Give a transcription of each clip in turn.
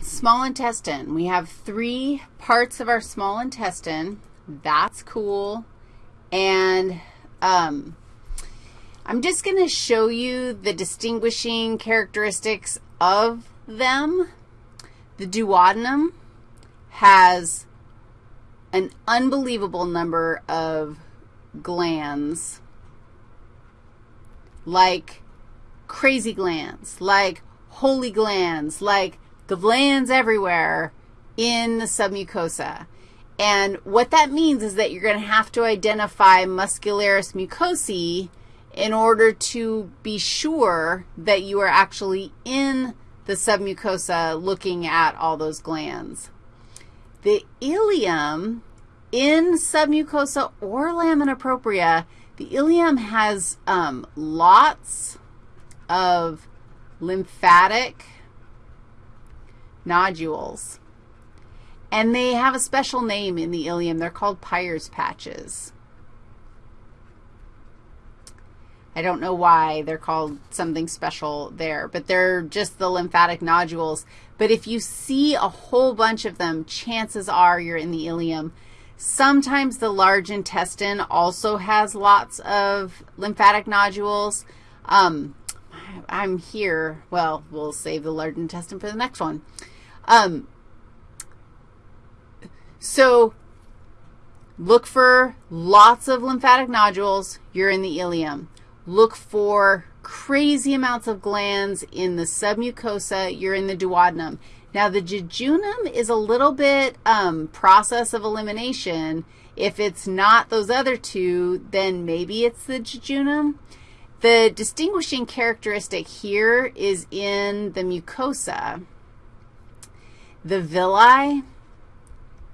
small intestine. We have three parts of our small intestine. That's cool. And um, I'm just going to show you the distinguishing characteristics of them. The duodenum has an unbelievable number of glands, like crazy glands, like holy glands, like glands everywhere in the submucosa. And what that means is that you're going to have to identify muscularis mucosae in order to be sure that you are actually in the submucosa looking at all those glands. The ileum in submucosa or lamina propria, the ileum has um, lots of lymphatic nodules. And they have a special name in the ileum. They're called Peyer's patches. I don't know why they're called something special there, but they're just the lymphatic nodules. But if you see a whole bunch of them, chances are you're in the ileum. Sometimes the large intestine also has lots of lymphatic nodules. Um, I'm here. Well, we'll save the large intestine for the next one. Um, so look for lots of lymphatic nodules. You're in the ileum. Look for crazy amounts of glands in the submucosa. You're in the duodenum. Now, the jejunum is a little bit um, process of elimination. If it's not those other two, then maybe it's the jejunum. The distinguishing characteristic here is in the mucosa. The villi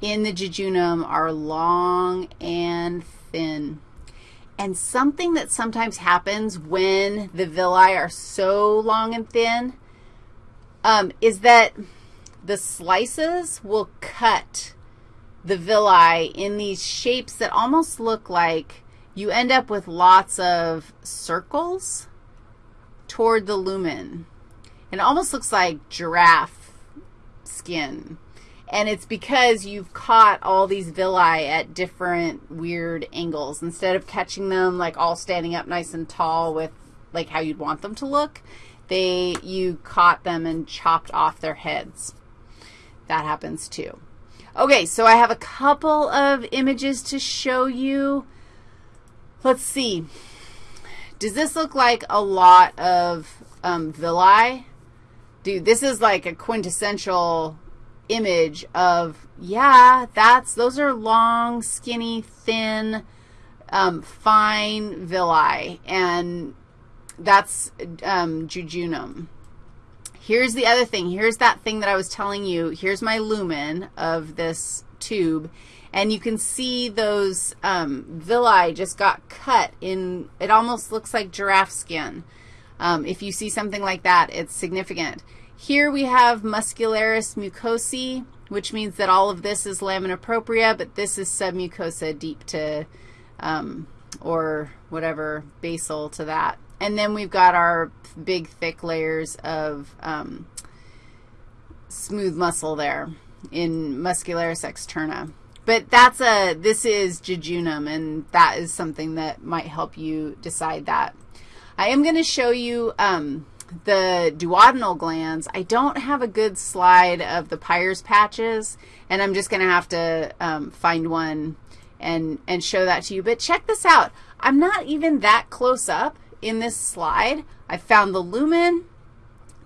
in the jejunum are long and thin. And something that sometimes happens when the villi are so long and thin um, is that the slices will cut the villi in these shapes that almost look like you end up with lots of circles toward the lumen. And It almost looks like giraffe skin. And it's because you've caught all these villi at different weird angles. Instead of catching them like all standing up nice and tall with like how you'd want them to look, they, you caught them and chopped off their heads. That happens too. Okay, so I have a couple of images to show you. Let's see. Does this look like a lot of um, villi? Dude, this is like a quintessential image of, yeah, that's, those are long, skinny, thin, um, fine villi, and that's um, jejunum. Here's the other thing. Here's that thing that I was telling you. Here's my lumen of this tube, and you can see those um, villi just got cut in, it almost looks like giraffe skin. Um, if you see something like that, it's significant. Here we have muscularis mucosae, which means that all of this is lamina propria, but this is submucosa deep to, um, or whatever, basal to that. And then we've got our big, thick layers of um, smooth muscle there in muscularis externa. But that's a, this is jejunum, and that is something that might help you decide that. I am going to show you um, the duodenal glands, I don't have a good slide of the Peyer's patches, and I'm just going to have to um, find one and, and show that to you. But check this out. I'm not even that close up in this slide. I found the lumen.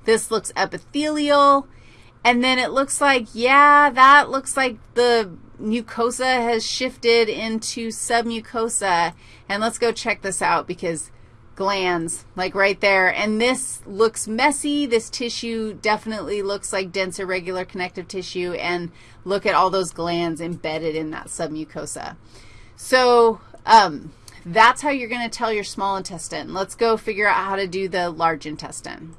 This looks epithelial. And then it looks like, yeah, that looks like the mucosa has shifted into submucosa. And let's go check this out because glands, like right there. And this looks messy. This tissue definitely looks like dense irregular connective tissue. And look at all those glands embedded in that submucosa. So um, that's how you're going to tell your small intestine. Let's go figure out how to do the large intestine.